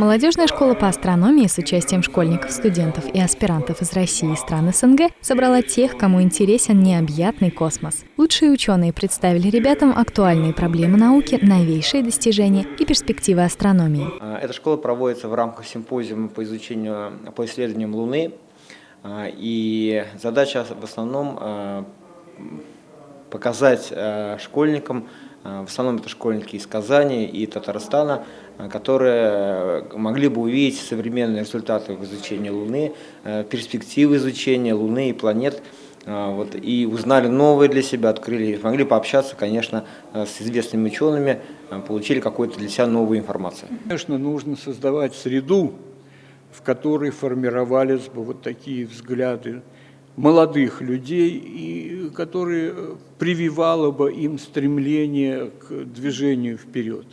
Молодежная школа по астрономии с участием школьников, студентов и аспирантов из России и стран СНГ собрала тех, кому интересен необъятный космос. Лучшие ученые представили ребятам актуальные проблемы науки, новейшие достижения и перспективы астрономии. А, эта школа проводится в рамках симпозиума по изучению, по исследованиям Луны. А, и задача в основном а, показать школьникам, в основном это школьники из Казани и Татарстана, которые могли бы увидеть современные результаты в изучении Луны, перспективы изучения Луны и планет, вот, и узнали новые для себя, открыли, могли пообщаться, конечно, с известными учеными, получили какую-то для себя новую информацию. Конечно, нужно создавать среду, в которой формировались бы вот такие взгляды молодых людей, и которые прививало бы им стремление к движению вперед.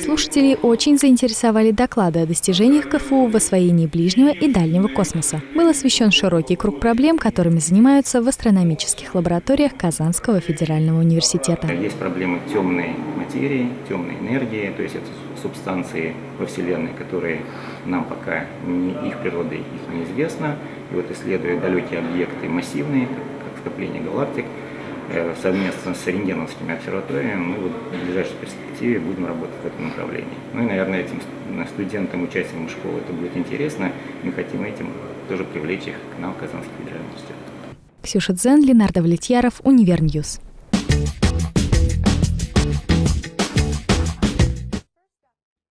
Слушателей очень заинтересовали доклады о достижениях КФУ в освоении ближнего и дальнего космоса. Был освещен широкий круг проблем, которыми занимаются в астрономических лабораториях Казанского федерального университета. Есть проблемы темной материи, темной энергии, то есть это субстанции во Вселенной, которые нам пока не, их природа их неизвестна. И вот исследуя далекие объекты массивные, как скопление галактик, Э, совместно с рентгеновскими обсерваториями мы в ближайшей перспективе будем работать в этом направлении. Ну и, наверное, этим студентам, участникам школы это будет интересно. Мы хотим этим тоже привлечь их к нам Казанский федеральный университет. Ксюша Дзен, Ленардо Влетьяров, Univer News.